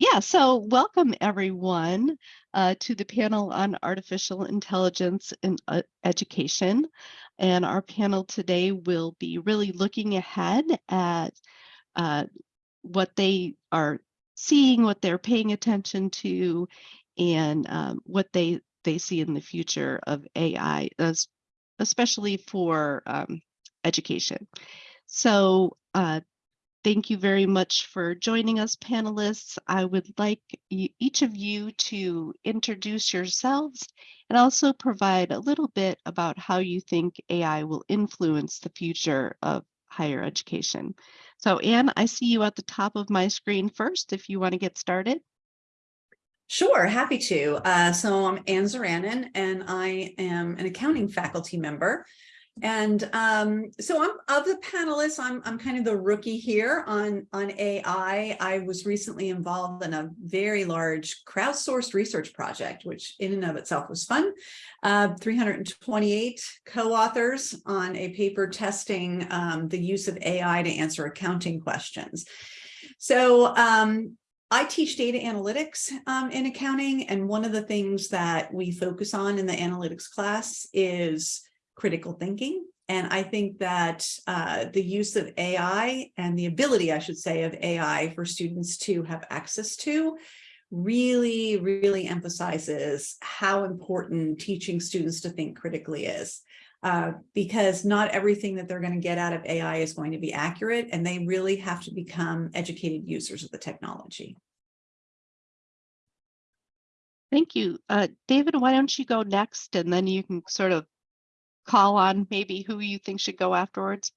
Yeah, so welcome everyone uh, to the panel on artificial intelligence in uh, education. And our panel today will be really looking ahead at uh, what they are seeing, what they're paying attention to, and um, what they, they see in the future of AI, especially for um, education. So uh, Thank you very much for joining us, panelists. I would like each of you to introduce yourselves and also provide a little bit about how you think AI will influence the future of higher education. So Anne, I see you at the top of my screen first, if you want to get started. Sure, happy to. Uh, so I'm Anne Zaranin, and I am an accounting faculty member and um, so I'm of the panelists, I'm, I'm kind of the rookie here on, on AI. I was recently involved in a very large crowdsourced research project, which in and of itself was fun. Uh, 328 co-authors on a paper testing um, the use of AI to answer accounting questions. So um, I teach data analytics um, in accounting, and one of the things that we focus on in the analytics class is critical thinking. And I think that uh, the use of AI and the ability, I should say, of AI for students to have access to really, really emphasizes how important teaching students to think critically is. Uh, because not everything that they're going to get out of AI is going to be accurate, and they really have to become educated users of the technology. Thank you. Uh, David, why don't you go next, and then you can sort of call on maybe who you think should go afterwards?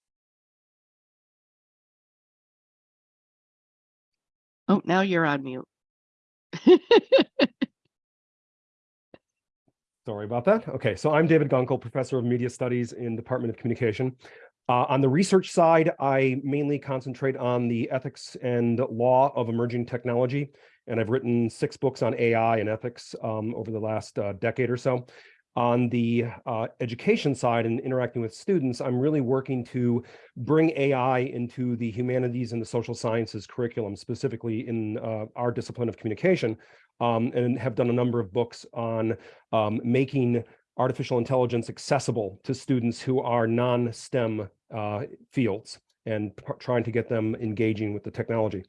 Oh, now you're on mute. Sorry about that. Okay, so I'm David Gunkel, Professor of Media Studies in Department of Communication. Uh, on the research side, I mainly concentrate on the ethics and law of emerging technology, and I've written six books on AI and ethics um, over the last uh, decade or so on the uh, education side and interacting with students, I'm really working to bring AI into the humanities and the social sciences curriculum, specifically in uh, our discipline of communication, um, and have done a number of books on um, making artificial intelligence accessible to students who are non-STEM uh, fields and trying to get them engaging with the technology.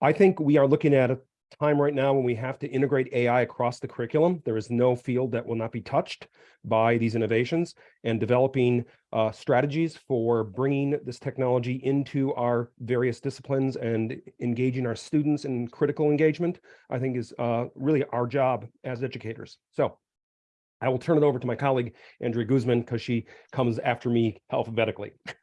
I think we are looking at time right now when we have to integrate AI across the curriculum. There is no field that will not be touched by these innovations and developing uh, strategies for bringing this technology into our various disciplines and engaging our students in critical engagement, I think is uh, really our job as educators. So I will turn it over to my colleague, Andrea Guzman, because she comes after me alphabetically.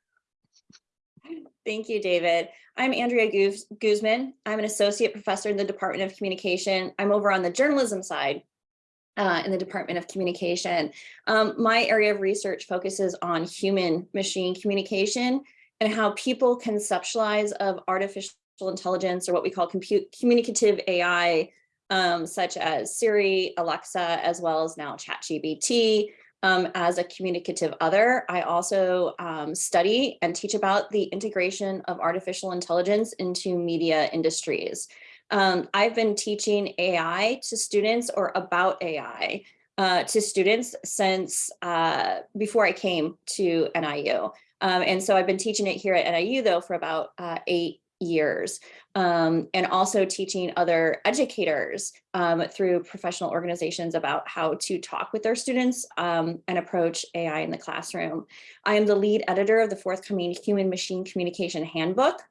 Thank you, David. I'm Andrea Guz Guzman. I'm an associate professor in the Department of Communication. I'm over on the journalism side uh, in the Department of Communication. Um, my area of research focuses on human machine communication and how people conceptualize of artificial intelligence or what we call compute communicative AI, um, such as Siri, Alexa, as well as now ChatGPT, um, as a communicative other. I also um, study and teach about the integration of artificial intelligence into media industries. Um, I've been teaching AI to students or about AI uh, to students since uh, before I came to NIU. Um, and so I've been teaching it here at NIU though for about uh, eight years um, and also teaching other educators um, through professional organizations about how to talk with their students um, and approach AI in the classroom. I am the lead editor of the forthcoming Human Machine Communication Handbook,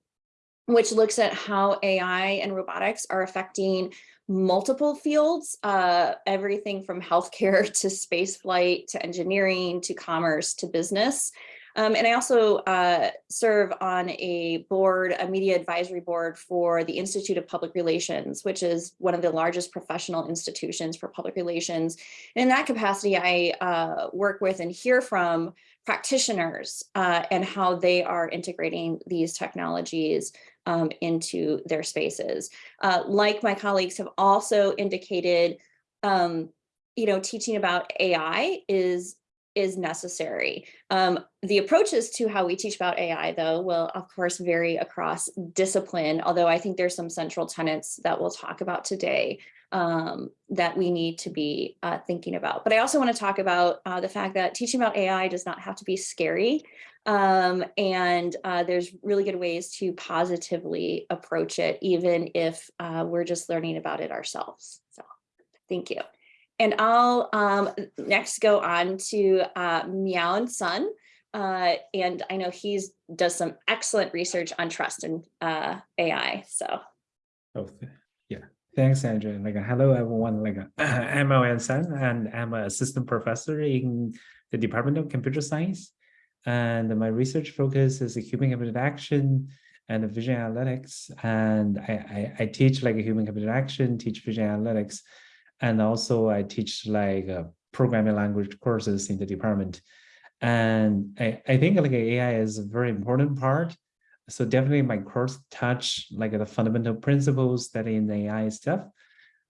which looks at how AI and robotics are affecting multiple fields, uh, everything from healthcare to spaceflight to engineering to commerce to business. Um, and I also uh, serve on a board, a media advisory board for the Institute of Public Relations, which is one of the largest professional institutions for public relations. And in that capacity, I uh, work with and hear from practitioners uh, and how they are integrating these technologies um, into their spaces. Uh, like my colleagues have also indicated, um, you know, teaching about AI is is necessary. Um, the approaches to how we teach about AI, though, will of course vary across discipline, although I think there's some central tenets that we'll talk about today um, that we need to be uh, thinking about. But I also want to talk about uh, the fact that teaching about AI does not have to be scary. Um, and uh, there's really good ways to positively approach it, even if uh, we're just learning about it ourselves. So thank you. And I'll um, next go on to uh, and Son. Uh, and I know he's does some excellent research on trust and uh, AI. So Oh, yeah. Thanks, Andrew. Like, hello, everyone. Like, I'm Owen Sun, and I'm an assistant professor in the Department of Computer Science. And my research focus is human computer action and vision analytics. And I, I, I teach like a human computer action, teach vision analytics, and also I teach like uh, programming language courses in the department. And I, I think like AI is a very important part so definitely my course touch like the fundamental principles that in the AI stuff.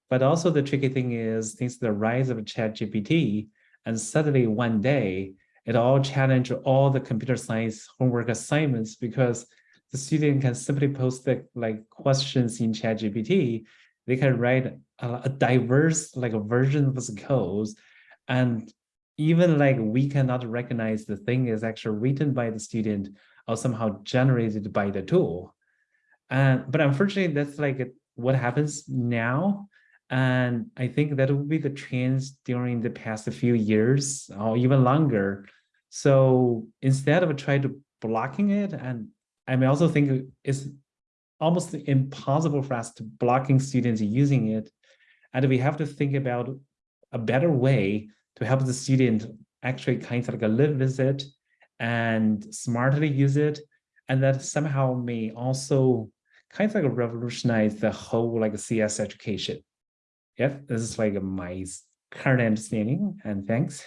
But also the tricky thing is since the rise of ChatGPT, and suddenly one day it all challenge all the computer science homework assignments because the student can simply post the like questions in ChatGPT. They can write a, a diverse like a version of the codes, and even like we cannot recognize the thing is actually written by the student or somehow generated by the tool. And but unfortunately, that's like what happens now. And I think that will be the trends during the past few years or even longer. So instead of trying to blocking it, and I may also think it's almost impossible for us to blocking students using it. And we have to think about a better way to help the student actually kind of like live with it and smartly use it and that somehow may also kind of like revolutionize the whole like CS education. Yep, this is like my current understanding and thanks.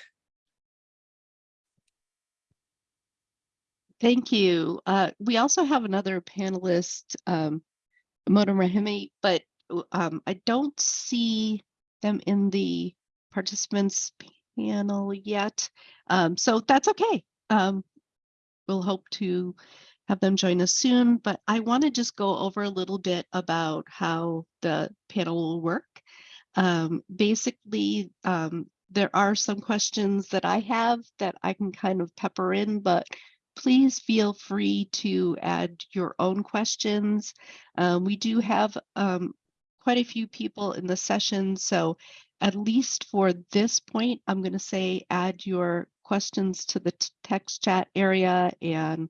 Thank you. Uh, we also have another panelist, um, Mona Rahimi, but um, I don't see them in the participants panel yet. Um, so that's okay. Um, we'll hope to have them join us soon, but I want to just go over a little bit about how the panel will work. Um, basically, um, there are some questions that I have that I can kind of pepper in, but please feel free to add your own questions. Um, we do have um, quite a few people in the session, so at least for this point, I'm going to say add your questions to the text chat area and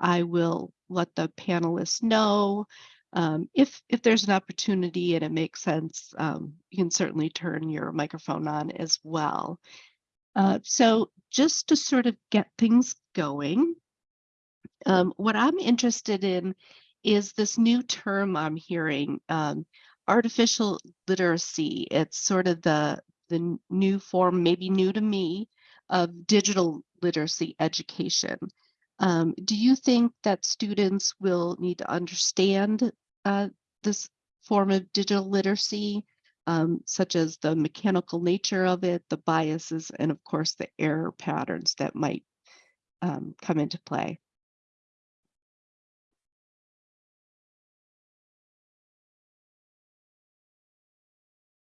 I will let the panelists know. Um, if, if there's an opportunity and it makes sense, um, you can certainly turn your microphone on as well. Uh, so just to sort of get things going, um, what I'm interested in is this new term I'm hearing, um, artificial literacy. It's sort of the, the new form, maybe new to me, of digital literacy education. Um, do you think that students will need to understand uh, this form of digital literacy, um, such as the mechanical nature of it, the biases, and of course the error patterns that might um, come into play?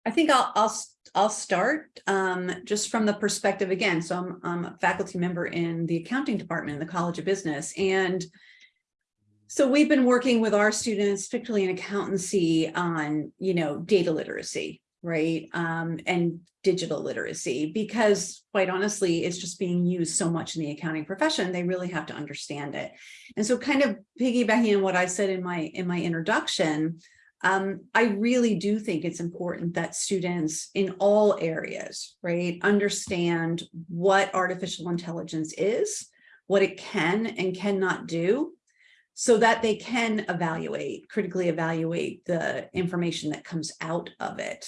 I think I'll, I'll, I'll start um, just from the perspective again. So I'm, I'm a faculty member in the accounting department in the College of Business. And so we've been working with our students, particularly in accountancy on, you know, data literacy, right? Um, and digital literacy, because quite honestly, it's just being used so much in the accounting profession, they really have to understand it. And so kind of piggybacking on what I said in my, in my introduction, um, I really do think it's important that students in all areas, right, understand what artificial intelligence is, what it can and cannot do, so that they can evaluate, critically evaluate the information that comes out of it.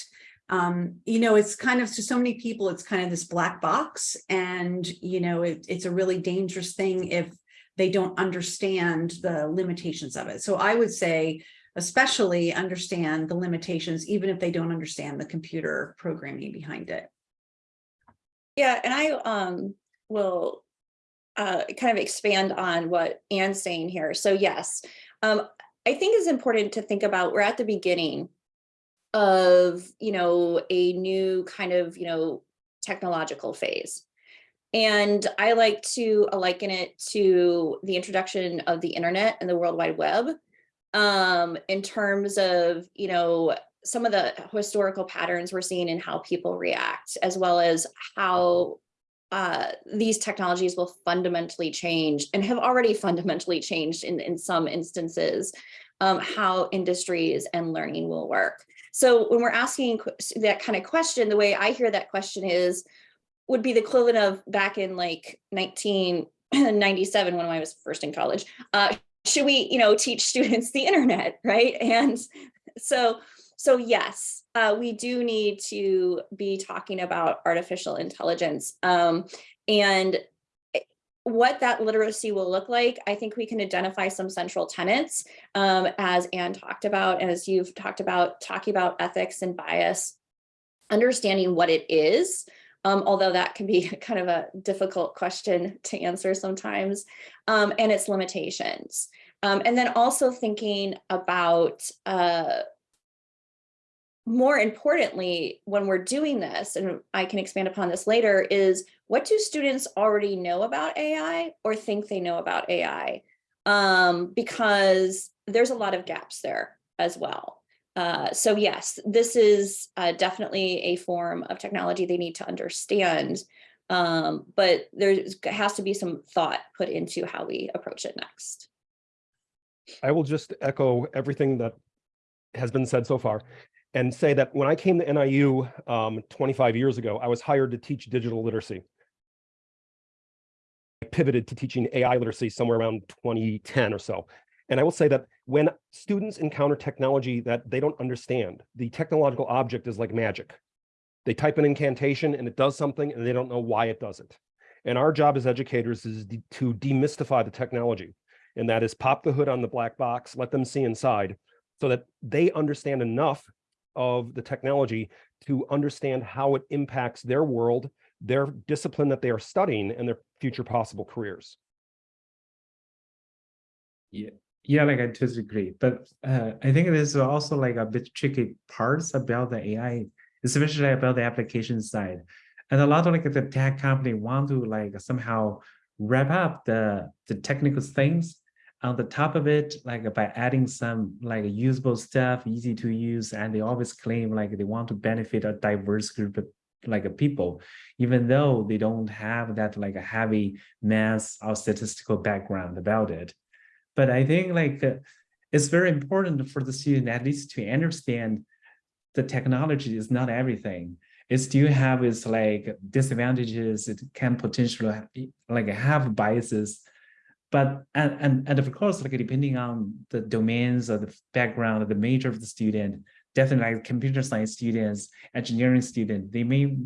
Um, you know, it's kind of to so many people, it's kind of this black box and, you know, it, it's a really dangerous thing if they don't understand the limitations of it. So I would say, especially understand the limitations, even if they don't understand the computer programming behind it. Yeah, and I um will uh, kind of expand on what Anne's saying here. So yes, um, I think it's important to think about, we're at the beginning of, you know, a new kind of, you know, technological phase. And I like to liken it to the introduction of the internet and the World Wide Web um, in terms of, you know, some of the historical patterns we're seeing in how people react, as well as how uh, these technologies will fundamentally change and have already fundamentally changed in, in some instances, um, how industries and learning will work. So when we're asking that kind of question, the way I hear that question is, would be the equivalent of back in like 1997 when I was first in college. Uh, should we, you know, teach students the internet, right? And so, so yes, uh, we do need to be talking about artificial intelligence. Um, and what that literacy will look like, I think we can identify some central tenets, um, as Anne talked about, as you've talked about, talking about ethics and bias, understanding what it is, um, although that can be kind of a difficult question to answer sometimes, um, and its limitations. Um, and then also thinking about, uh, more importantly, when we're doing this, and I can expand upon this later, is what do students already know about AI or think they know about AI? Um, because there's a lot of gaps there as well. Uh, so yes, this is uh, definitely a form of technology they need to understand, um, but there has to be some thought put into how we approach it next. I will just echo everything that has been said so far and say that when I came to NIU um, 25 years ago, I was hired to teach digital literacy. I pivoted to teaching AI literacy somewhere around 2010 or so. And I will say that when students encounter technology that they don't understand, the technological object is like magic. They type an incantation and it does something and they don't know why it does it. And our job as educators is to demystify the technology. And that is pop the hood on the black box, let them see inside so that they understand enough of the technology to understand how it impacts their world, their discipline that they are studying, and their future possible careers. Yeah, like I totally agree. But uh, I think there's also like a bit tricky parts about the AI, especially about the application side. And a lot of like the tech company want to like somehow wrap up the the technical things on the top of it, like by adding some like usable stuff, easy to use, and they always claim like they want to benefit a diverse group of like people, even though they don't have that like a heavy math or statistical background about it. But I think like uh, it's very important for the student at least to understand the technology is not everything. It still have its like disadvantages. It can potentially like have biases but and, and and of course like depending on the domains or the background or the major of the student definitely like computer science students engineering student they may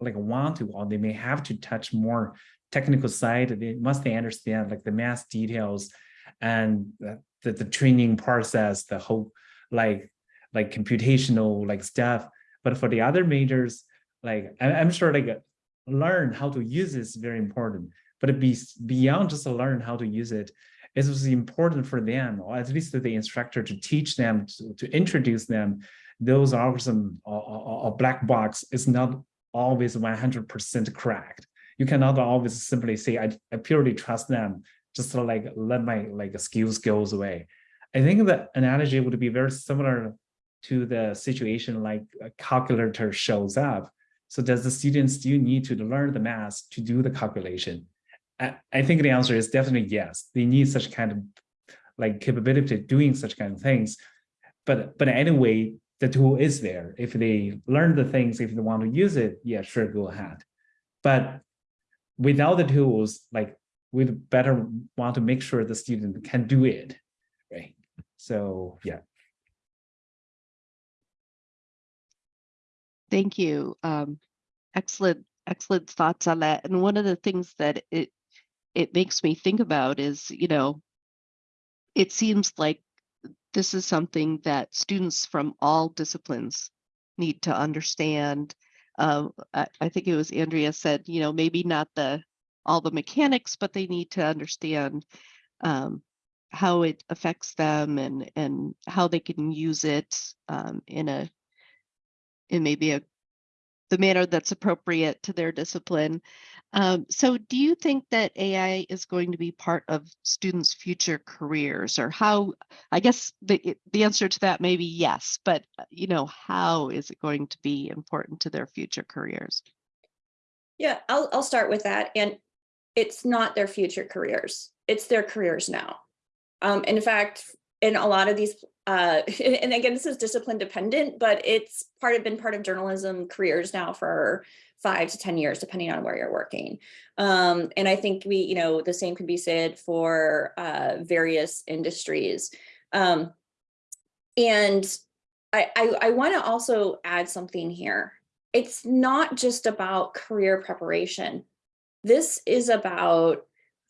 like want to or they may have to touch more technical side they must understand like the math details and the, the, training process the whole like like computational like stuff. But for the other majors like i'm sure like learn how to use is very important. But be beyond just learn how to use it it was important for them or at least the instructor to teach them to, to introduce them those or, or black box is not always 100% correct. You cannot always simply say I, I purely trust them just to like let my like skills goes away i think the analogy would be very similar to the situation like a calculator shows up so does the student still need to learn the math to do the calculation I, I think the answer is definitely yes. They need such kind of like capability doing such kind of things. But but anyway, the tool is there. If they learn the things, if they want to use it, yeah, sure, go ahead. But without the tools, like we'd better want to make sure the student can do it, right? So yeah. Thank you. Um, excellent, excellent thoughts on that. And one of the things that it it makes me think about is, you know, it seems like this is something that students from all disciplines need to understand. Um, I, I think it was Andrea said, you know, maybe not the all the mechanics, but they need to understand um, how it affects them and and how they can use it um, in a in maybe a the manner that's appropriate to their discipline. Um, so do you think that AI is going to be part of students' future careers or how, I guess the, the answer to that may be yes, but uh, you know, how is it going to be important to their future careers? Yeah, I'll, I'll start with that. And it's not their future careers. It's their careers now. Um, in fact, in a lot of these, uh, and again, this is discipline dependent, but it's part of been part of journalism careers now for five to 10 years, depending on where you're working. Um, and I think we, you know, the same could be said for uh, various industries. Um, and I, I, I want to also add something here. It's not just about career preparation. This is about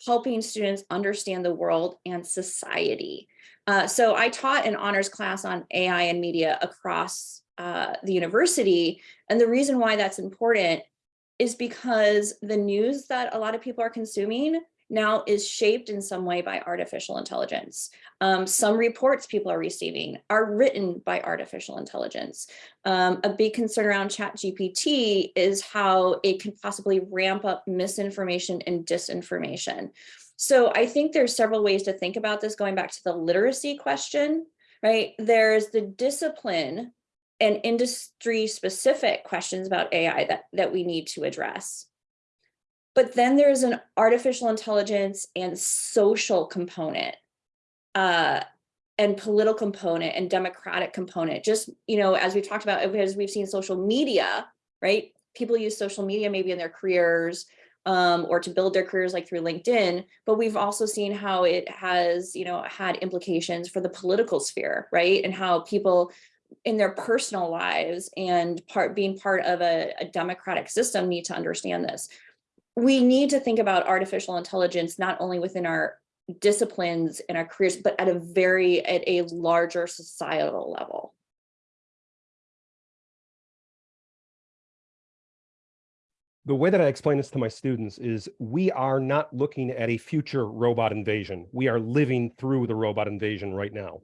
helping students understand the world and society. Uh, so I taught an honors class on AI and media across uh, the university. And the reason why that's important is because the news that a lot of people are consuming now is shaped in some way by artificial intelligence. Um, some reports people are receiving are written by artificial intelligence. Um, a big concern around ChatGPT is how it can possibly ramp up misinformation and disinformation. So I think there's several ways to think about this going back to the literacy question, right? There's the discipline and industry specific questions about AI that, that we need to address. But then there's an artificial intelligence and social component uh, and political component and democratic component. Just, you know, as we've talked about, because we've seen social media, right? People use social media maybe in their careers um, or to build their careers like through LinkedIn, but we've also seen how it has, you know, had implications for the political sphere, right? And how people in their personal lives and part being part of a, a democratic system need to understand this we need to think about artificial intelligence not only within our disciplines and our careers, but at a very, at a larger societal level. The way that I explain this to my students is we are not looking at a future robot invasion. We are living through the robot invasion right now.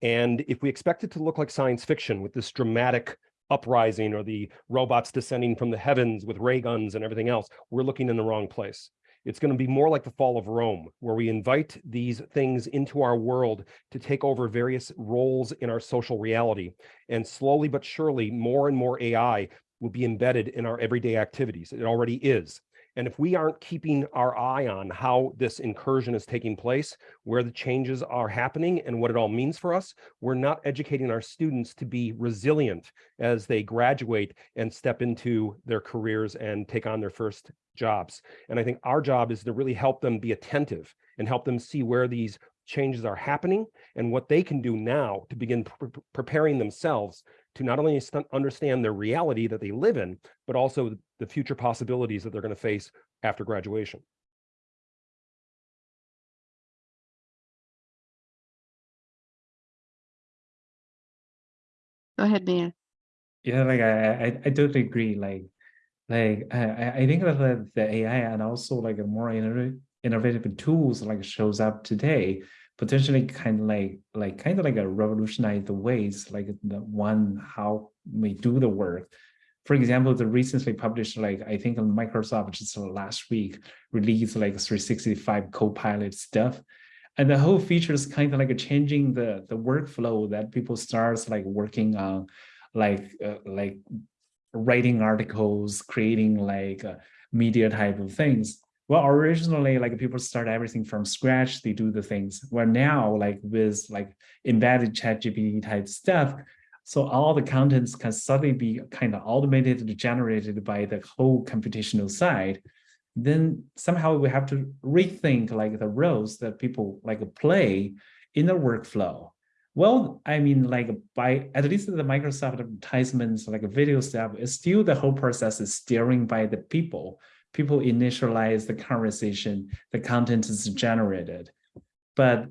And if we expect it to look like science fiction with this dramatic uprising or the robots descending from the heavens with ray guns and everything else, we're looking in the wrong place. It's going to be more like the fall of Rome, where we invite these things into our world to take over various roles in our social reality. And slowly but surely, more and more AI will be embedded in our everyday activities. It already is. And if we aren't keeping our eye on how this incursion is taking place, where the changes are happening and what it all means for us, we're not educating our students to be resilient as they graduate and step into their careers and take on their first jobs. And I think our job is to really help them be attentive and help them see where these changes are happening and what they can do now to begin pre preparing themselves to not only understand their reality that they live in, but also the future possibilities that they're going to face after graduation. Go ahead, Mia. Yeah, like I, I, I totally agree. Like, like I, I think that the, the AI and also like a more innovative, innovative tools like shows up today potentially kind of like like kind of like a revolutionize the ways like the one how we do the work. For example the recently published like i think microsoft just last week released like 365 copilot stuff. And the whole feature is kind of like a changing the the workflow that people starts like working on like uh, like writing articles creating like uh, media type of things well, originally, like people start everything from scratch, they do the things. Where now, like with like embedded ChatGPT type stuff, so all the contents can suddenly be kind of automated, generated by the whole computational side. Then somehow we have to rethink like the roles that people like play in the workflow. Well, I mean, like by at least the Microsoft advertisements, like a video stuff, is still the whole process is steering by the people people initialize the conversation, the content is generated. But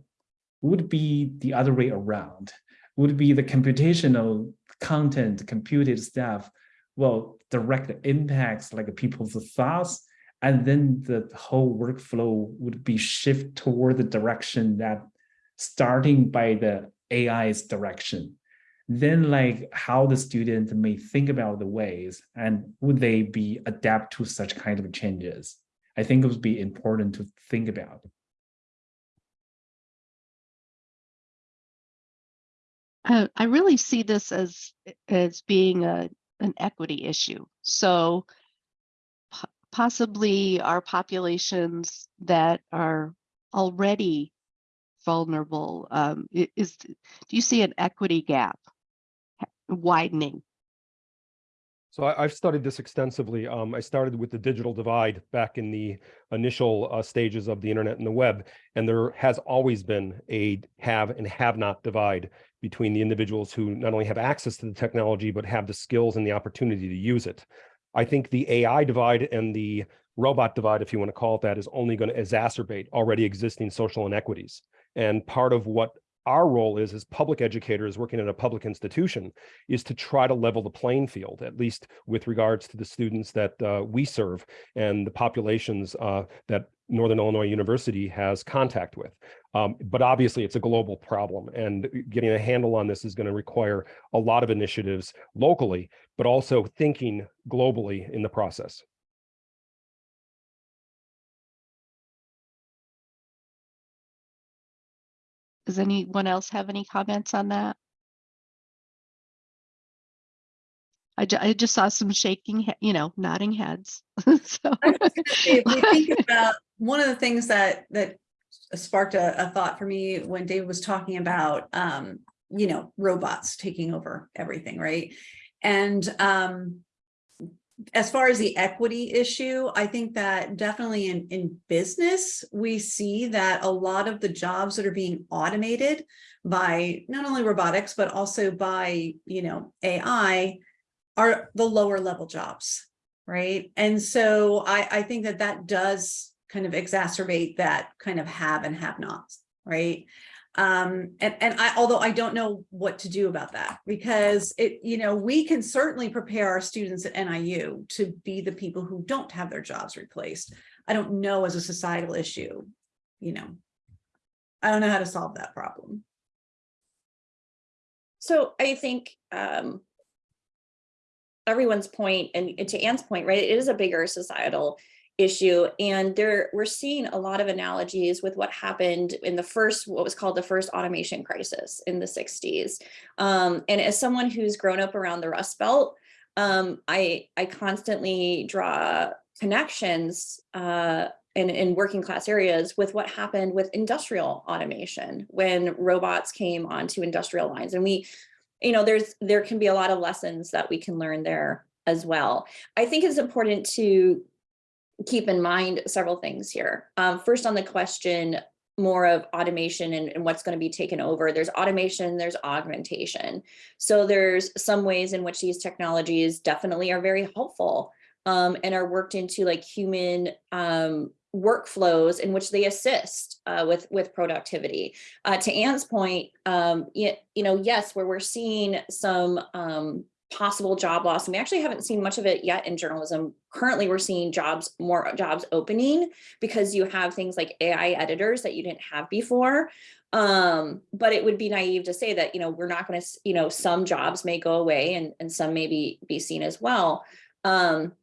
would be the other way around, would be the computational content, computed stuff, well, direct impacts like people's thoughts and then the whole workflow would be shift toward the direction that starting by the AI's direction. Then like how the student may think about the ways and would they be adapt to such kind of changes? I think it would be important to think about. Uh, I really see this as as being a an equity issue. So po- possibly our populations that are already vulnerable um, is do you see an equity gap widening? So I, I've studied this extensively. Um, I started with the digital divide back in the initial uh, stages of the internet and the web, and there has always been a have and have not divide between the individuals who not only have access to the technology but have the skills and the opportunity to use it. I think the AI divide and the robot divide, if you want to call it that, is only going to exacerbate already existing social inequities. And part of what our role is as public educators working in a public institution is to try to level the playing field, at least with regards to the students that uh, we serve and the populations uh, that Northern Illinois University has contact with. Um, but obviously, it's a global problem, and getting a handle on this is going to require a lot of initiatives locally, but also thinking globally in the process. Does anyone else have any comments on that? I, ju- I just saw some shaking, you know, nodding heads. So, I was gonna say, If we think about, one of the things that, that sparked a, a thought for me when Dave was talking about, um, you know, robots taking over everything, right? And, um, as far as the equity issue, I think that definitely in, in business, we see that a lot of the jobs that are being automated by not only robotics, but also by, you know, AI are the lower level jobs, right? And so I, I think that that does kind of exacerbate that kind of have and have nots, right? Um, and, and I, although I don't know what to do about that, because it, you know, we can certainly prepare our students at NIU to be the people who don't have their jobs replaced. I don't know as a societal issue, you know. I don't know how to solve that problem. So I think um, everyone's point and and to Anne's point, right, it is a bigger societal issue. And there, we're seeing a lot of analogies with what happened in the first, what was called the first automation crisis in the 60s. Um, and as someone who's grown up around the Rust Belt, um, I, I constantly draw connections uh, in, in working class areas with what happened with industrial automation when robots came onto industrial lines. And we, you know, there's there can be a lot of lessons that we can learn there as well. I think it's important to keep in mind several things here. Um, first on the question more of automation and, and what's going to be taken over. There's automation, there's augmentation. So there's some ways in which these technologies definitely are very helpful um, and are worked into like human um, workflows in which they assist uh, with with productivity. Uh, to Anne's point, um, you, you know, yes, where we're seeing some um, possible job loss, and we actually haven't seen much of it yet in journalism. Currently, we're seeing jobs more jobs opening because you have things like AI editors that you didn't have before. Um, but it would be naive to say that you know we're not going to, you know, some jobs may go away and and some may be be seen as well. Um,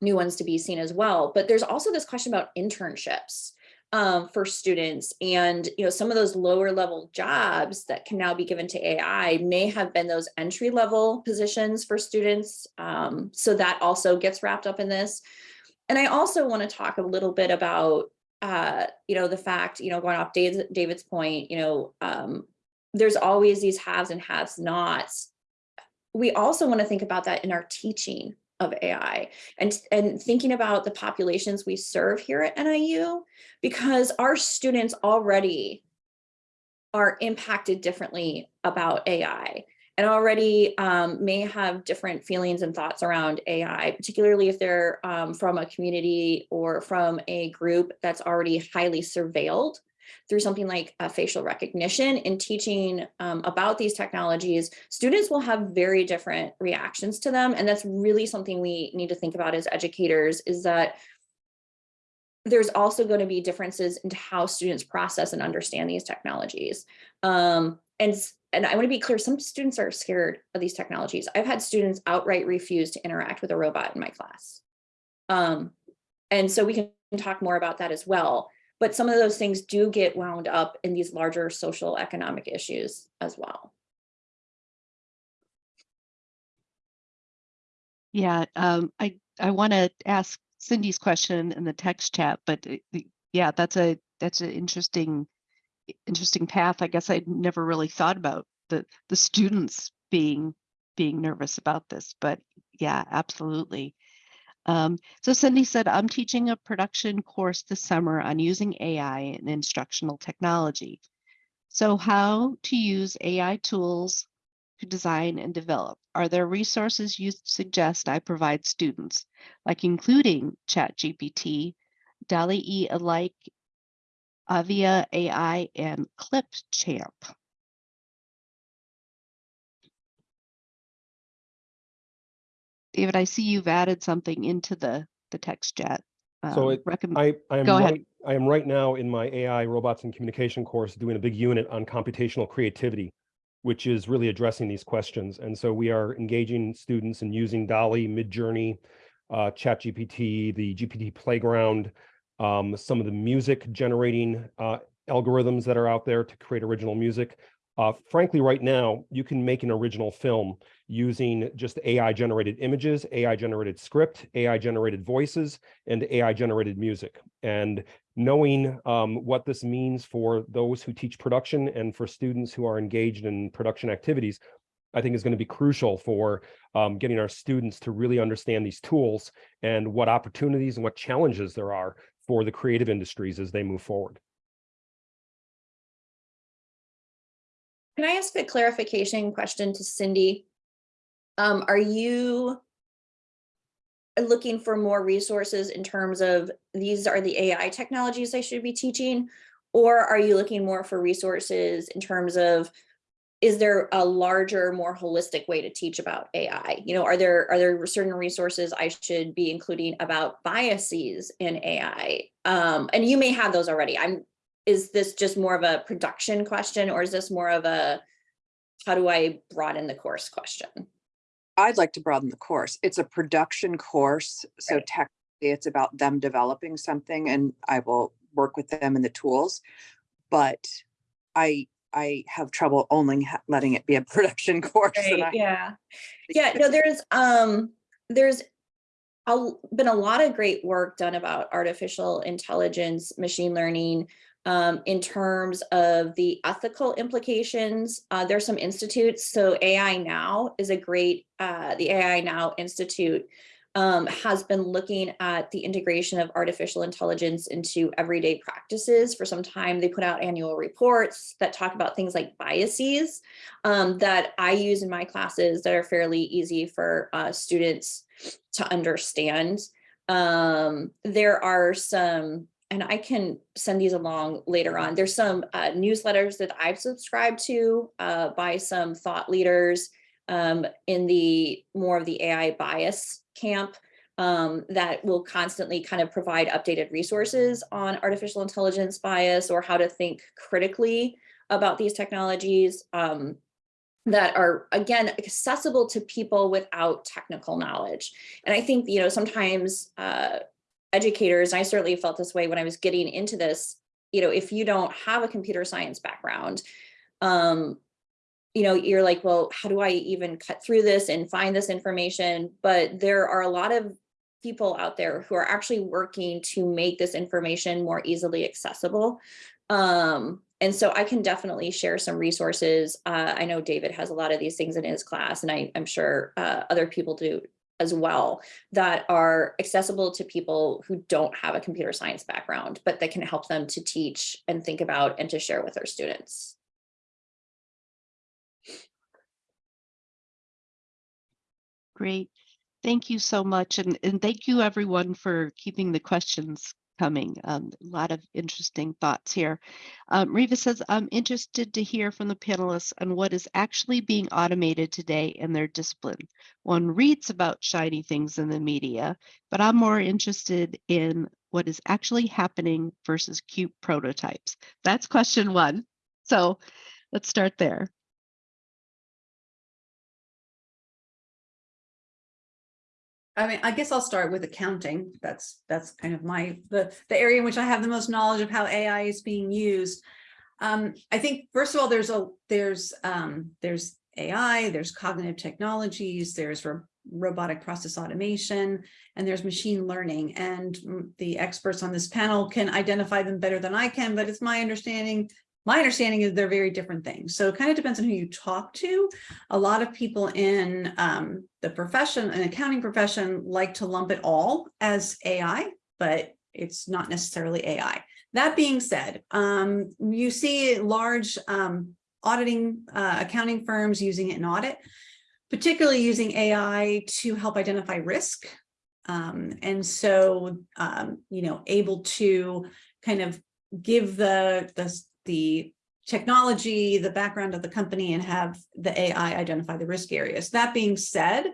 new ones to be seen as well. But there's also this question about internships um, for students and you know some of those lower level jobs that can now be given to AI may have been those entry level positions for students. Um, so that also gets wrapped up in this. And I also want to talk a little bit about uh, you know the fact you know going off David's, David's point you know um, there's always these haves and haves nots. We also want to think about that in our teaching of AI and, and thinking about the populations we serve here at NIU, because our students already are impacted differently about AI and already um, may have different feelings and thoughts around AI, particularly if they're um, from a community or from a group that's already highly surveilled through something like uh, facial recognition and teaching um, about these technologies, students will have very different reactions to them. And that's really something we need to think about as educators is that there's also going to be differences into how students process and understand these technologies. Um, and, and I want to be clear, some students are scared of these technologies. I've had students outright refuse to interact with a robot in my class. Um, and so we can talk more about that as well. But some of those things do get wound up in these larger social economic issues as well. Yeah, um, I, I want to ask Cindy's question in the text chat, but yeah, that's a, that's an interesting, interesting path. I guess I'd never really thought about the, the students being, being nervous about this, but yeah, absolutely. Um, so Cindy said, I'm teaching a production course this summer on using AI and instructional technology. So how to use AI tools to design and develop? Are there resources you suggest I provide students, like including ChatGPT, DALL-E alike, Avia AI, and Clipchamp? David, I see you've added something into the, the text chat. So Um, it- I, I am Go ahead. right, I am right now in my AI robots and communication course doing a big unit on computational creativity, which is really addressing these questions. And so we are engaging students in using DALL-E, Midjourney, uh, ChatGPT, the GPT playground, um, some of the music generating uh, algorithms that are out there to create original music. Uh, frankly, right now, you can make an original film using just AI generated images, AI generated script, AI generated voices, and AI generated music. And knowing um, what this means for those who teach production and for students who are engaged in production activities, I think is going to be crucial for um, getting our students to really understand these tools and what opportunities and what challenges there are for the creative industries as they move forward. Can I ask a clarification question to Cindy? Um, are you looking for more resources in terms of these are the AI technologies I should be teaching? Or are you looking more for resources in terms of, is there a larger, more holistic way to teach about AI? You know, are there, are there certain resources I should be including about biases in AI? Um, and you may have those already. I'm, is this just more of a production question or is this more of a, how do I broaden the course question? I'd like to broaden the course. It's a production course, so Right. technically it's about them developing something and I will work with them in the tools. But I, I have trouble only letting it be a production course. I- yeah. Yeah, no, there's, um, there's a, been a lot of great work done about artificial intelligence, machine learning, um, in terms of the ethical implications. Uh, there's some institutes, so AI Now is a great, uh, the AI Now Institute um, has been looking at the integration of artificial intelligence into everyday practices for some time. They put out annual reports that talk about things like biases um, that I use in my classes that are fairly easy for uh, students to understand. Um, there are some, and I can send these along later on. There's some uh, newsletters that I've subscribed to uh, by some thought leaders um, in the more of the AI bias camp um, that will constantly kind of provide updated resources on artificial intelligence bias or how to think critically about these technologies um, that are, again, accessible to people without technical knowledge. And I think, you know, sometimes uh, educators, I certainly felt this way when I was getting into this, you know, if you don't have a computer science background, um, you know, you're like, well, how do I even cut through this and find this information? But there are a lot of people out there who are actually working to make this information more easily accessible. Um, and so I can definitely share some resources. Uh, I know David has a lot of these things in his class, and I, I'm sure uh, other people do as well that are accessible to people who don't have a computer science background, but that can help them to teach and think about and to share with their students. Great. Thank you so much. And, and thank you everyone for keeping the questions coming. Um, a lot of interesting thoughts here. Um, Riva says, I'm interested to hear from the panelists on what is actually being automated today in their discipline. One reads about shiny things in the media, but I'm more interested in what is actually happening versus cute prototypes? That's question one. So let's start there. I mean, I guess I'll start with accounting. That's, that's kind of my, the, the area in which I have the most knowledge of how AI is being used. Um, I think, first of all, there's a, there's, um, there's AI, there's cognitive technologies, there's ro- robotic process automation, and there's machine learning. And the experts on this panel can identify them better than I can, but it's my understanding my understanding is they're very different things. So it kind of depends on who you talk to. A lot of people in um, the profession, an accounting profession, like to lump it all as AI, but it's not necessarily AI. That being said, um, you see large um, auditing uh, accounting firms using it in audit, particularly using AI to help identify risk. Um, and so, um, you know, able to kind of give the, the the technology, the background of the company and have the AI identify the risk areas. That being said,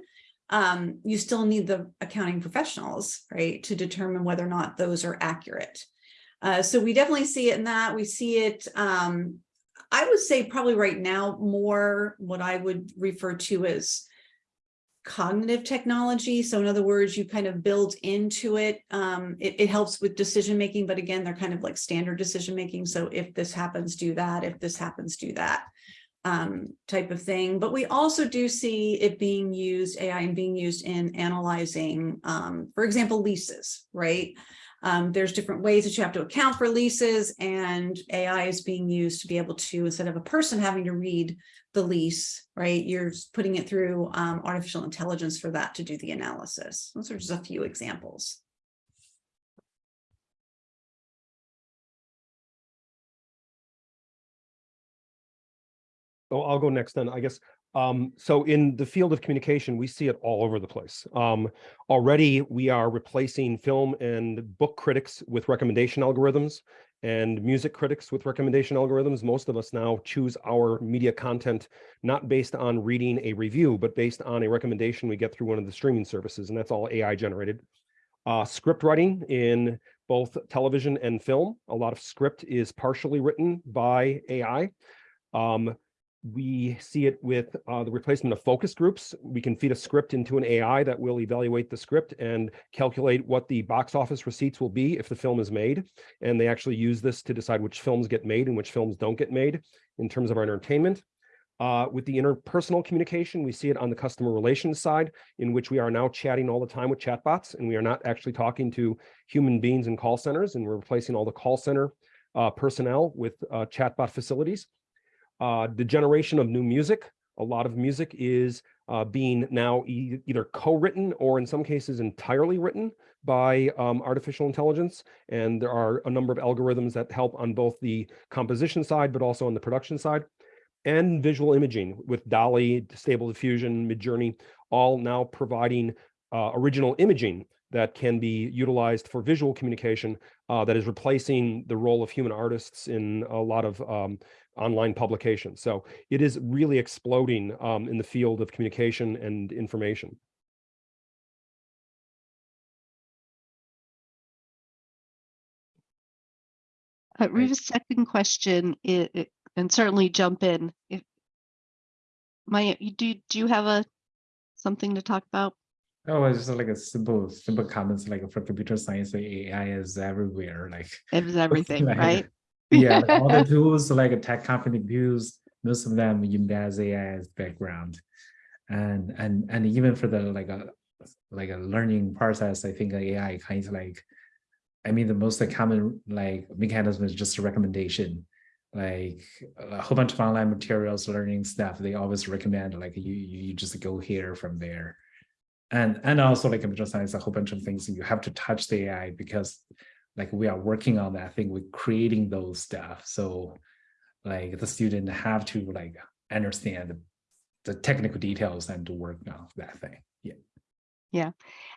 um, you still need the accounting professionals, right, to determine whether or not those are accurate. Uh, so we definitely see it in that. We see it, um, I would say probably right now more what I would refer to as cognitive technology. So in other words, you kind of build into it. Um, it, it helps with decision making, but again, they're kind of like standard decision making. So if this happens, do that. If this happens, do that um, type of thing. But we also do see it being used, AI and being used in analyzing, um, for example, leases, right? Um, there's different ways that you have to account for leases and AI is being used to be able to, instead of a person having to read the lease, right? You're putting it through um, artificial intelligence for that to do the analysis. Those are just a few examples. Oh, I'll go next then, I guess. Um, so in the field of communication, we see it all over the place. Um, already we are replacing film and book critics with recommendation algorithms and music critics with recommendation algorithms. Most of us now choose our media content not based on reading a review, but based on a recommendation we get through one of the streaming services, and that's all AI generated. Uh, script writing in both television and film. A lot of script is partially written by AI. Um, we see it with uh, the replacement of focus groups. We can feed a script into an AI that will evaluate the script and calculate what the box office receipts will be if the film is made. And they actually use this to decide which films get made and which films don't get made in terms of our entertainment. Uh, with the interpersonal communication, we see it on the customer relations side, in which we are now chatting all the time with chatbots, and we are not actually talking to human beings in call centers, and we're replacing all the call center uh, personnel with uh, chatbot facilities uh, the generation of new music. A lot of music is uh, being now e either co-written or in some cases entirely written by um, artificial intelligence. And there are a number of algorithms that help on both the composition side, but also on the production side. And visual imaging with DALL-E, Stable Diffusion, Midjourney, all now providing uh, original imaging that can be utilized for visual communication uh, that is replacing the role of human artists in a lot of um, online publications. So it is really exploding um, in the field of communication and information. Uh, Reva's second question, and certainly jump in if you do, do you have a, something to talk about? Oh, it's just like a simple, simple comments like for computer science, AI is everywhere, like. it is everything, Like, right? Yeah, like all the tools like a tech company use, most of them embed AI as background. And and and even for the like a like a learning process, I think AI kind of like, I mean, the most common like mechanism is just a recommendation. Like a whole bunch of online materials, learning stuff, they always recommend like you you just go here from there. And and also like computer science, a whole bunch of things you have to touch the AI because like we are working on that thing we're creating those stuff so like the student have to like understand the, the technical details and to work on that thing yeah Yeah.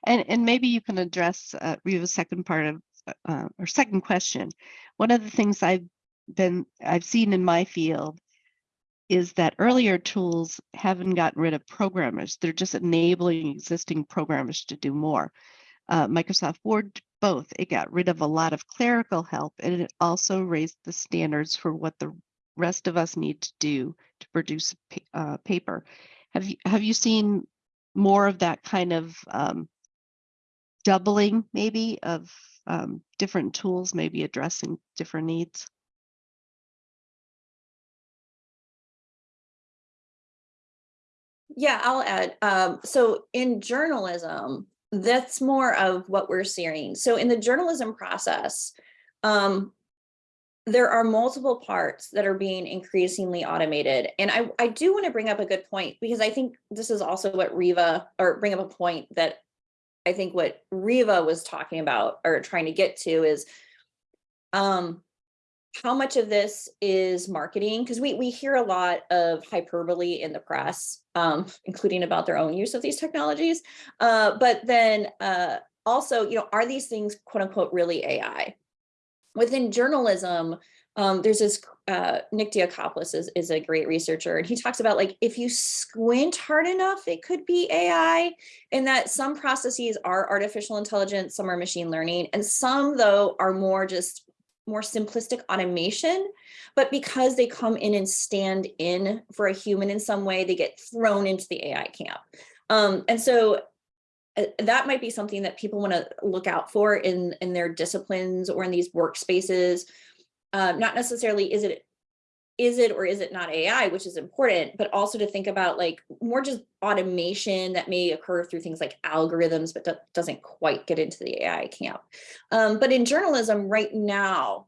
And, and maybe you can address uh, Reva's second part of, uh, or second question. One of the things I've been, I've seen in my field is that earlier tools haven't gotten rid of programmers. They're just enabling existing programmers to do more. Uh, Microsoft Word both. It got rid of a lot of clerical help and it also raised the standards for what the rest of us need to do to produce uh, paper. Have you have you seen more of that kind of um, doubling maybe of um, different tools maybe addressing different needs? Yeah, I'll add. Um, so in journalism, that's more of what we're seeing. So in the journalism process, um, there are multiple parts that are being increasingly automated. And I, I do want to bring up a good point because I think this is also what Riva, or bring up a point that I think what Riva was talking about or trying to get to is um, how much of this is marketing? Because we we hear a lot of hyperbole in the press, um, including about their own use of these technologies. Uh, but then uh, also, you know, are these things quote unquote really AI? Within journalism, um, there's this uh, Nick Diakopoulos is, is a great researcher, and he talks about like if you squint hard enough, it could be AI, and that some processes are artificial intelligence, some are machine learning, and some though are more just more simplistic automation, but because they come in and stand in for a human in some way, they get thrown into the AI camp. Um, and so uh, that might be something that people want to look out for in, in their disciplines or in these workspaces. Uh, not necessarily is it is it or is it not AI, which is important, but also to think about like more just automation that may occur through things like algorithms, but doesn't quite get into the AI camp. Um, but in journalism right now,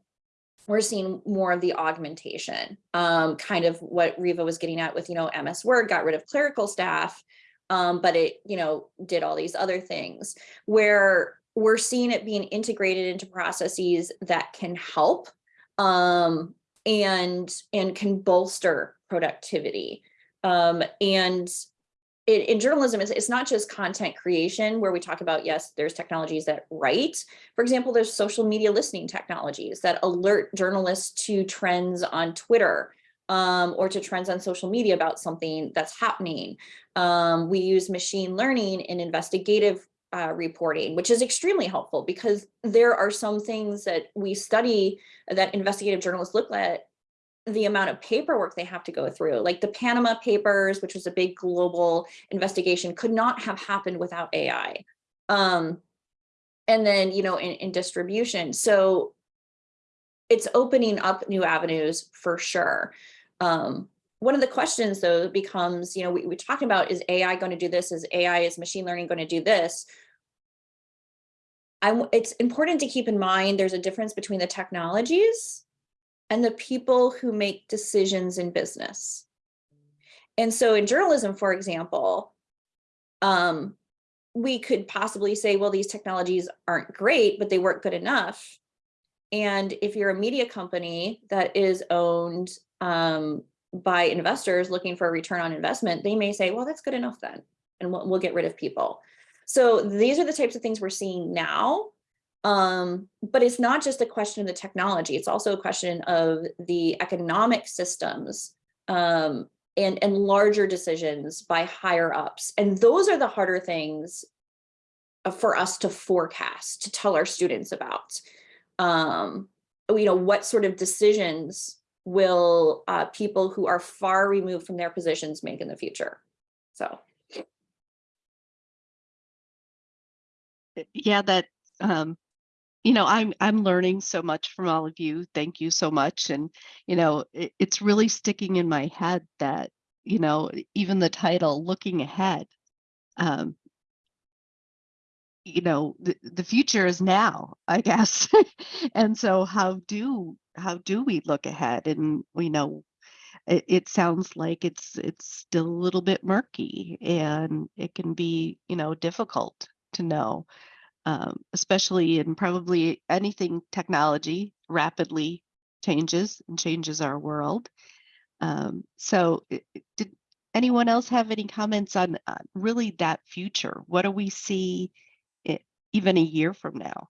we're seeing more of the augmentation, um, kind of what Riva was getting at with, you know, MS Word got rid of clerical staff, um, but it, you know, did all these other things where we're seeing it being integrated into processes that can help um, and and can bolster productivity. Um, and it, in journalism, it's, it's not just content creation where we talk about, yes, there's technologies that write. For example, there's social media listening technologies that alert journalists to trends on Twitter um, or to trends on social media about something that's happening. Um, we use machine learning in investigative uh, reporting, which is extremely helpful because there are some things that we study that investigative journalists look at the amount of paperwork they have to go through, like the Panama Papers, which was a big global investigation, could not have happened without AI. Um, and then, you know, in, in distribution. So it's opening up new avenues for sure. Um, one of the questions though becomes, you know, we, we talked about is AI going to do this? Is AI, is machine learning going to do this? I, it's important to keep in mind there's a difference between the technologies and the people who make decisions in business. And so in journalism, for example, um, we could possibly say, well, these technologies aren't great, but they weren't good enough. And if you're a media company that is owned um, by investors looking for a return on investment, they may say, well, that's good enough then, and we'll, we'll get rid of people. So these are the types of things we're seeing now. Um, but it's not just a question of the technology, it's also a question of the economic systems um, and, and larger decisions by higher ups. And those are the harder things for us to forecast, to tell our students about. Um, you know, what sort of decisions will uh, people who are far removed from their positions make in the future? So. yeah that um you know i'm i'm learning so much from all of you thank you so much and you know it, it's really sticking in my head that you know even the title looking ahead um you know the, the future is now i guess and so how do how do we look ahead and you know it, it sounds like it's it's still a little bit murky and it can be you know difficult to know um, especially in probably anything technology rapidly changes and changes our world. Um, so did anyone else have any comments on uh, really that future? What do we see even a year from now?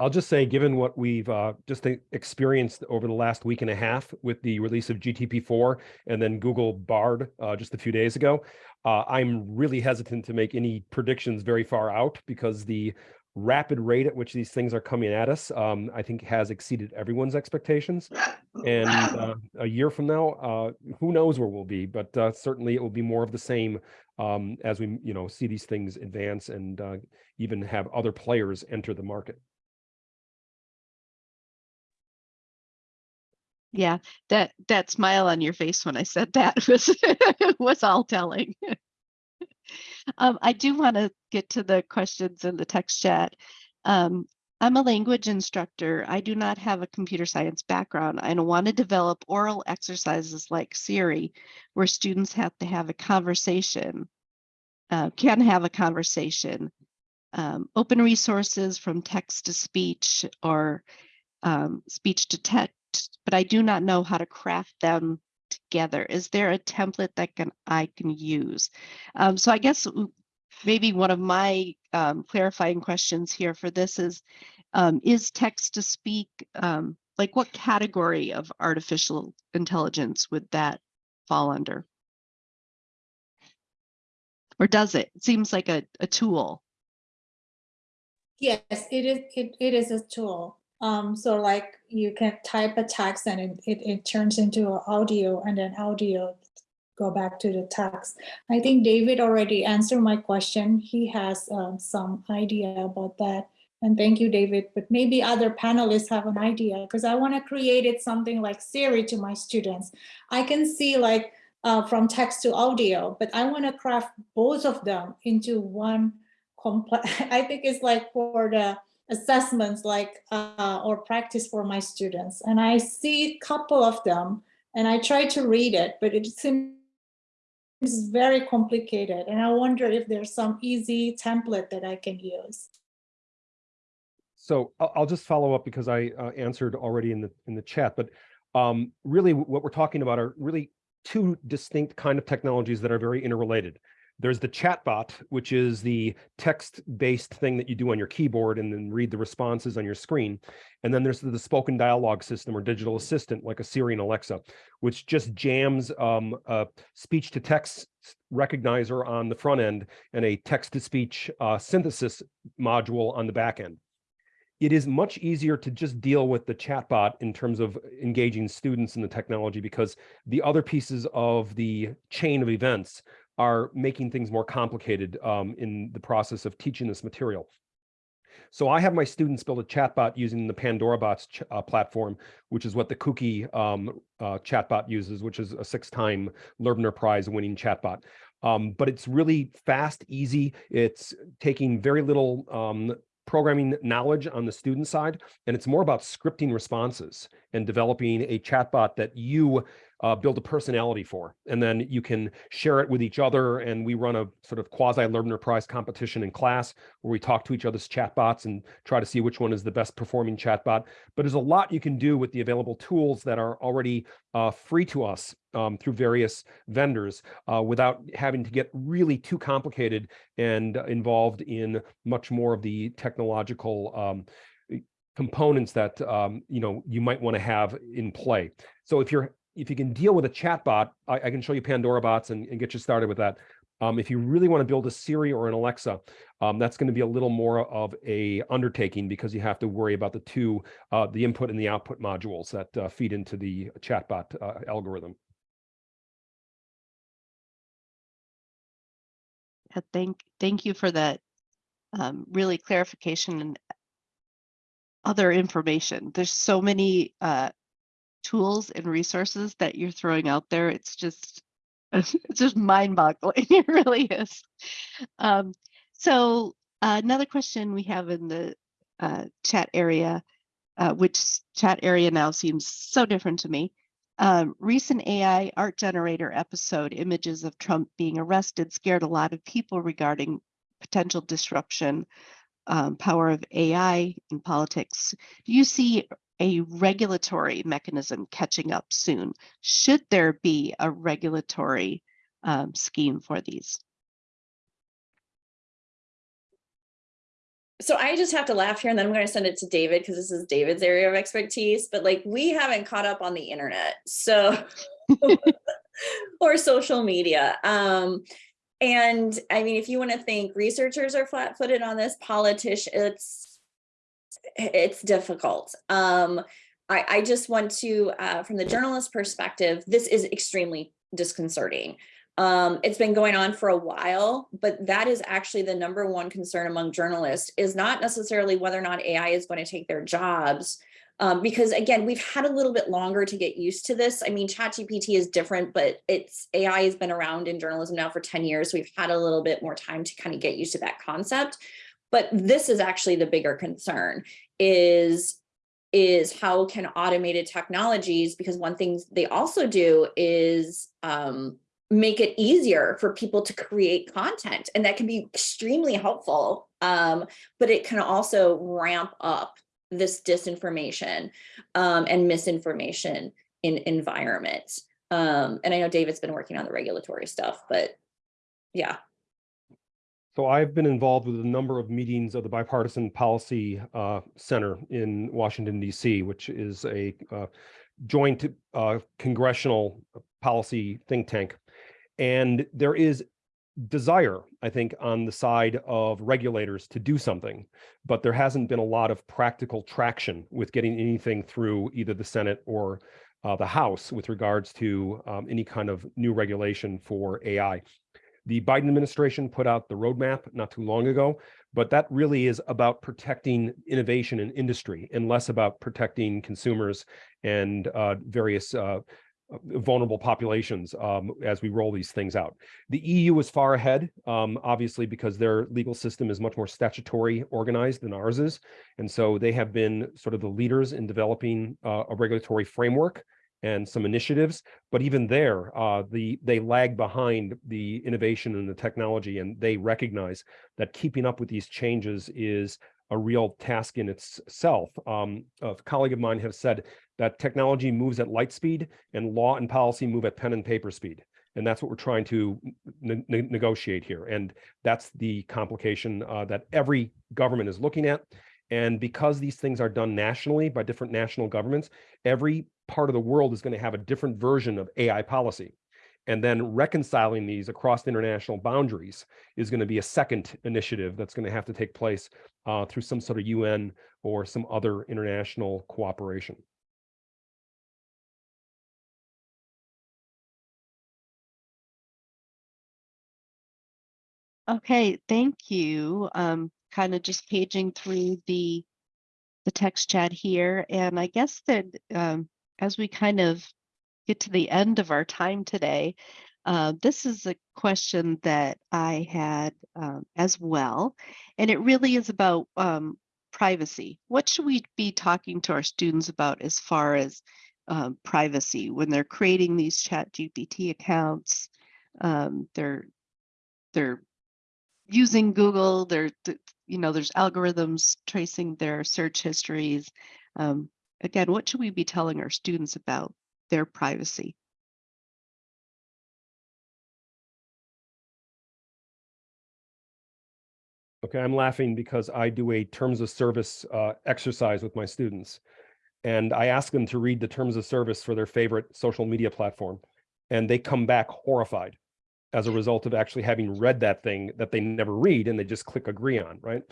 I'll just say, given what we've uh, just experienced over the last week and a half with the release of GTP4 and then Google Bard uh, just a few days ago, uh, I'm really hesitant to make any predictions very far out because the rapid rate at which these things are coming at us, um, I think has exceeded everyone's expectations. And uh, a year from now, uh, who knows where we'll be, but uh, certainly it will be more of the same um, as we, you know, see these things advance and uh, even have other players enter the market. Yeah, that that smile on your face when I said that was was all telling. um, I do want to get to the questions in the text chat. Um, I'm a language instructor. I do not have a computer science background. I don't want to develop oral exercises like Siri, where students have to have a conversation, uh, can have a conversation. Um, open resources from text to speech or um, speech to text, but I do not know how to craft them together. Is there a template that can I can use? Um, so I guess maybe one of my um, clarifying questions here for this is, um, is text to speak, um, like what category of artificial intelligence would that fall under? Or does it? It seems like a, a tool. Yes, it is, it, it is a tool. Um, so like you can type a text and it, it, it turns into a audio and then audio go back to the text. I think David already answered my question. He has um, some idea about that. And thank you, David. But maybe other panelists have an idea because I want to create it something like Siri to my students. I can see like uh, from text to audio, but I want to craft both of them into one complex. I think it's like for the assessments like uh, or practice for my students and i see a couple of them and i try to read it but it seems very complicated and i wonder if there's some easy template that i can use So I'll, just follow up because I uh, answered already in the in the chat, but um, really what we're talking about are really two distinct kind of technologies that are very interrelated. There's the chatbot, which is the text-based thing that you do on your keyboard and then read the responses on your screen. And then there's the, spoken dialogue system or digital assistant like a Siri and Alexa, which just jams um, a speech-to-text recognizer on the front end and a text-to-speech uh, synthesis module on the back end it is much easier to just deal with the chatbot in terms of engaging students in the technology because the other pieces of the chain of events are making things more complicated um, in the process of teaching this material. So I have my students build a chatbot using the Pandorabots uh, platform, which is what the Kuki um, uh, chatbot uses, which is a six-time Loebner Prize winning chatbot. Um, but it's really fast, easy. It's taking very little um, programming knowledge on the student side, and it's more about scripting responses and developing a chatbot that you uh, build a personality for, and then you can share it with each other. And we run a sort of quasi Loebner Prize competition in class where we talk to each other's chatbots and try to see which one is the best performing chatbot. But there's a lot you can do with the available tools that are already uh, free to us um, through various vendors uh, without having to get really too complicated and involved in much more of the technological um, components that um, you know you might want to have in play. So if you're if you can deal with a chatbot, I, I can show you Pandorabots and, and get you started with that. Um, if you really want to build a Siri or an Alexa, um, that's going to be a little more of a undertaking because you have to worry about the two, uh, the input and the output modules that uh, feed into the chatbot uh, algorithm. Thank, thank you for that um, really clarification and other information. There's so many uh, tools and resources that you're throwing out there. It's just, it's just mind boggling. It really is. Um, so uh, another question we have in the uh, chat area, uh, which chat area now seems so different to me. Um, recent AI art generator episode images of Trump being arrested scared a lot of people regarding potential disruption, um, power of AI in politics. Do you see a regulatory mechanism catching up soon? Should there be a regulatory um, scheme for these? so I just have to laugh here and then I'm going to send it to David because this is David's area of expertise, but like we haven't caught up on the internet. So or social media. Um and I mean if you want to think researchers are flat-footed on this, politicians it's difficult. Um I I just want to uh from the journalist perspective, this is extremely disconcerting. Um, it's been going on for a while, but that is actually the number one concern among journalists is not necessarily whether or not AI is going to take their jobs. Um, because again, we've had a little bit longer to get used to this. I mean, ChatGPT is different, but it's AI has been around in journalism now for 10 years. So we've had a little bit more time to kind of get used to that concept. But this is actually the bigger concern is is how can automated technologies, because one thing they also do is um, make it easier for people to create content and that can be extremely helpful um, but it can also ramp up this disinformation um, and misinformation in environments. Um, and i know david's been working on the regulatory stuff but yeah So I've been involved with a number of meetings of the Bipartisan Policy uh, Center in Washington DC, which is a uh, joint uh, congressional policy think tank. And there is desire, I think, on the side of regulators to do something, but there hasn't been a lot of practical traction with getting anything through either the Senate or uh, the House with regards to um, any kind of new regulation for AI. The Biden administration put out the roadmap not too long ago, but that really is about protecting innovation and industry and less about protecting consumers and uh, various uh, vulnerable populations um, as we roll these things out. The EU is far ahead, um, obviously, because their legal system is much more statutory organized than ours is. And so they have been sort of the leaders in developing uh, a regulatory framework and some initiatives, but even there, uh, the they lag behind the innovation and the technology, and they recognize that keeping up with these changes is a real task in itself. Um, a colleague of mine has said that technology moves at light speed and law and policy move at pen and paper speed. And that's what we're trying to ne ne negotiate here. And that's the complication uh, that every government is looking at. And because these things are done nationally by different national governments, every part of the world is going to have a different version of AI policy. And then reconciling these across international boundaries is going to be a second initiative that's going to have to take place uh, through some sort of UN or some other international cooperation. Okay, thank you. Um, kind of just paging through the the text chat here, and I guess that um, as we kind of get to the end of our time today, uh, this is a question that I had um, as well, and it really is about um, privacy. What should we be talking to our students about as far as um, privacy when they're creating these ChatGPT accounts? Um, they're they're using Google. They're you know there's algorithms tracing their search histories. Um, again, what should we be telling our students about their privacy? Okay, I'm laughing because I do a terms of service uh, exercise with my students. And I ask them to read the terms of service for their favorite social media platform. And they come back horrified as a result of actually having read that thing that they never read and they just click agree on, right?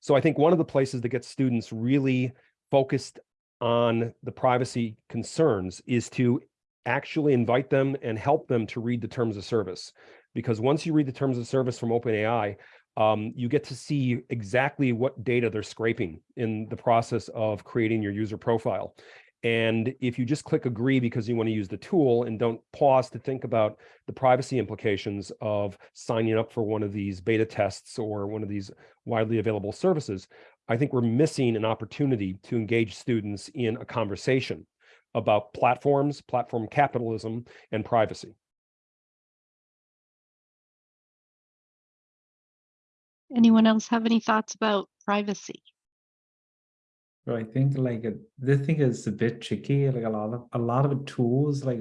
So I think one of the places that gets students really focused on the privacy concerns is to actually invite them and help them to read the terms of service. Because once you read the terms of service from OpenAI, um, you get to see exactly what data they're scraping in the process of creating your user profile. And if you just click agree because you want to use the tool and don't pause to think about the privacy implications of signing up for one of these beta tests or one of these widely available services, I think we're missing an opportunity to engage students in a conversation about platforms, platform capitalism, and privacy. Anyone else have any thoughts about privacy? So I think like uh, this thing is a bit tricky. Like a lot of a lot of tools, like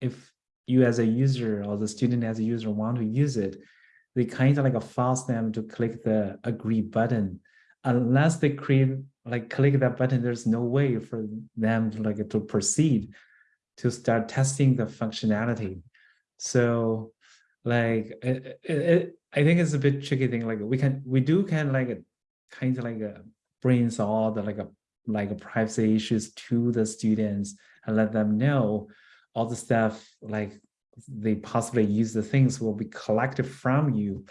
if you as a user or the student as a user want to use it, they kind of like force them to click the agree button unless they create like click that button, there's no way for them to like to proceed to start testing the functionality. So like it, it, it- I think it's a bit tricky thing. Like we can we do can like kind of like uh, brings all the like a like privacy issues to the students and let them know all the stuff like they possibly use the things will be collected from you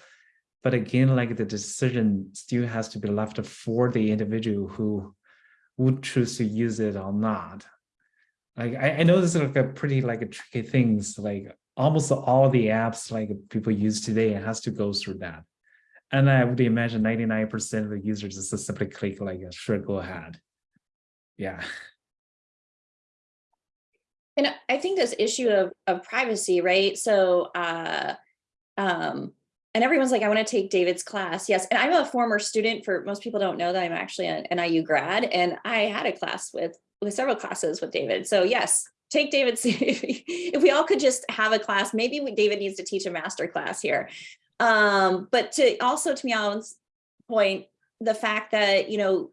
but again like the decision still has to be left for the individual who would choose to use it or not. Like i, I know this is like a pretty like a tricky things like almost all the apps like people use today has to go through that. And i would imagine 99 percent of the users just simply click like sure go ahead. Yeah. And I- I think this issue of, of privacy, right? So, uh, um, and everyone's like, I want to take David's class. Yes. And I'm a former student for most people don't know that I'm actually an NIU grad and I had a class with, with several classes with David. So yes, take David's, if we all could just have a class, maybe we- David needs to teach a master class here. Um, but to also to Meow's point, the fact that, you know,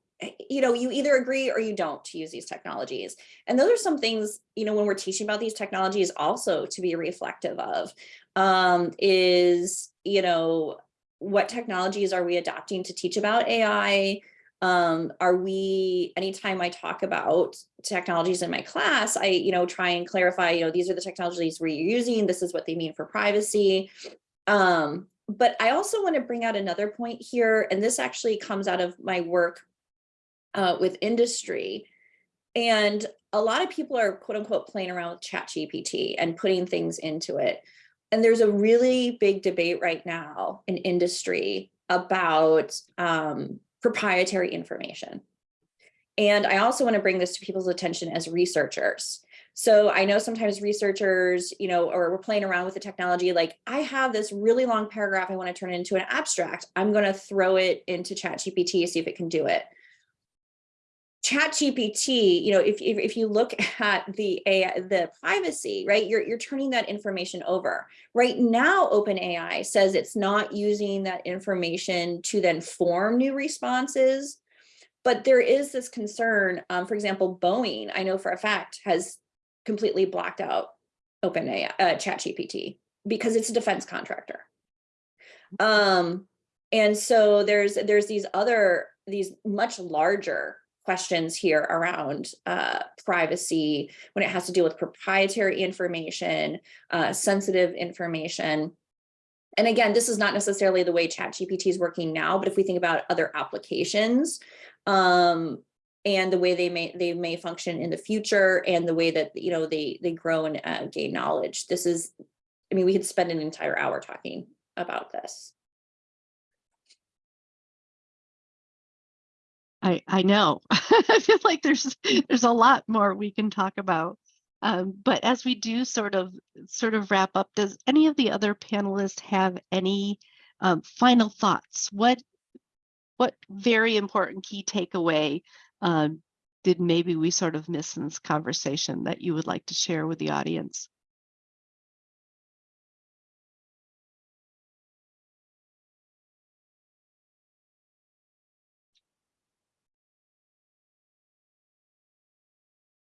you know, you either agree or you don't to use these technologies. And those are some things, you know, when we're teaching about these technologies also to be reflective of um, is, you know, what technologies are we adopting to teach about AI? Um, are we, anytime I talk about technologies in my class, I, you know, try and clarify, you know, these are the technologies we're using, this is what they mean for privacy. Um, but I also want to bring out another point here, and this actually comes out of my work uh, with industry. And a lot of people are quote unquote playing around with ChatGPT and putting things into it. And there's a really big debate right now in industry about um, proprietary information. And I also want to bring this to people's attention as researchers. So I know sometimes researchers, you know, or we're playing around with the technology, like I have this really long paragraph I want to turn into an abstract. I'm going to throw it into ChatGPT, see if it can do it. ChatGPT, you know, if, if, if you look at the AI, the privacy, right, you're, you're turning that information over. Right now, OpenAI says it's not using that information to then form new responses. But there is this concern, um, for example, Boeing, I know for a fact, has completely blocked out OpenAI, uh, ChatGPT because it's a defense contractor. Um, and so there's there's these other these much larger questions here around uh, privacy when it has to deal with proprietary information, uh, sensitive information. And again, this is not necessarily the way ChatGPT is working now, but if we think about other applications um, and the way they may they may function in the future and the way that you know they they grow and uh, gain knowledge, this is, I mean, we could spend an entire hour talking about this. I, I know. I feel like there's there's a lot more we can talk about. Um, but as we do sort of sort of wrap up, does any of the other panelists have any um, final thoughts? What what very important key takeaway um, did maybe we sort of miss in this conversation that you would like to share with the audience?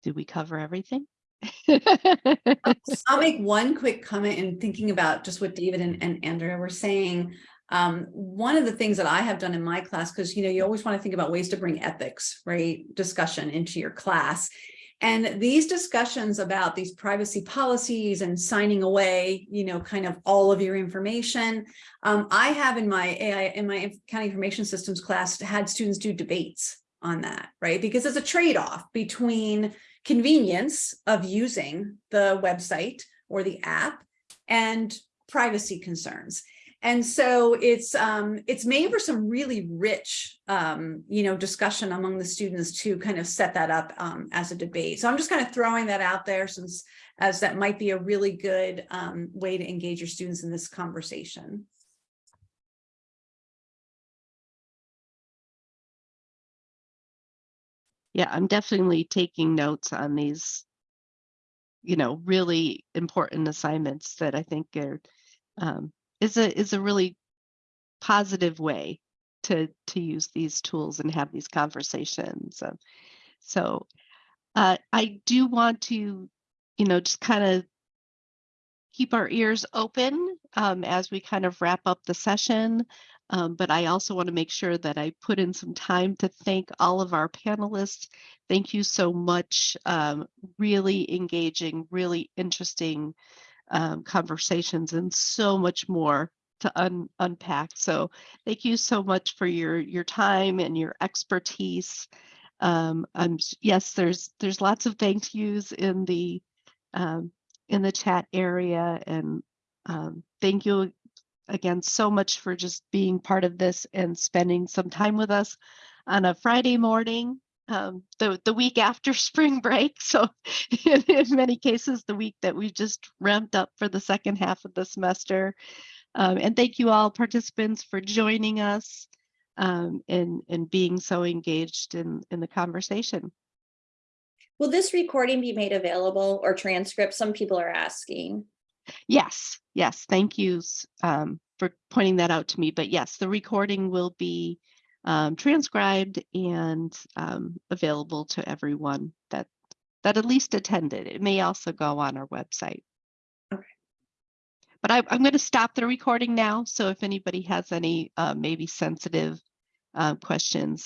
Did we cover everything? I'll make one quick comment in thinking about just what David and, and Andrea were saying. Um, one of the things that I have done in my class, because you know, you always want to think about ways to bring ethics, right, discussion into your class. And these discussions about these privacy policies and signing away, you know, kind of all of your information. Um, I have in my AI, in my accounting information systems class, had students do debates on that, right? Because it's a trade-off between convenience of using the website or the app and privacy concerns. And so it's um, it's made for some really rich, um, you know, discussion among the students to kind of set that up um, as a debate. So I'm just kind of throwing that out there since as that might be a really good um, way to engage your students in this conversation. Yeah, I'm definitely taking notes on these, you know, really important assignments that I think are um, is a is a really positive way to to use these tools and have these conversations. Uh, so uh, I do want to, you know, just kind of keep our ears open um, as we kind of wrap up the session. Um, but I also want to make sure that I put in some time to thank all of our panelists. Thank you so much. Um, really engaging, really interesting um, conversations and so much more to un unpack. So thank you so much for your your time and your expertise. Um, I'm yes, there's there's lots of thank yous in the um, in the chat area, and um, thank you again so much for just being part of this and spending some time with us on a Friday morning, um, the the week after spring break. So in, in many cases, the week that we just ramped up for the second half of the semester. Um, and thank you all participants for joining us um, and, and being so engaged in, in the conversation. Will this recording be made available or transcript? Some people are asking. Yes, yes, thank you um, for pointing that out to me. But yes, the recording will be um, transcribed and um, available to everyone that that at least attended. It may also go on our website. Okay. But I, I'm going to stop the recording now. So if anybody has any uh, maybe sensitive uh, questions,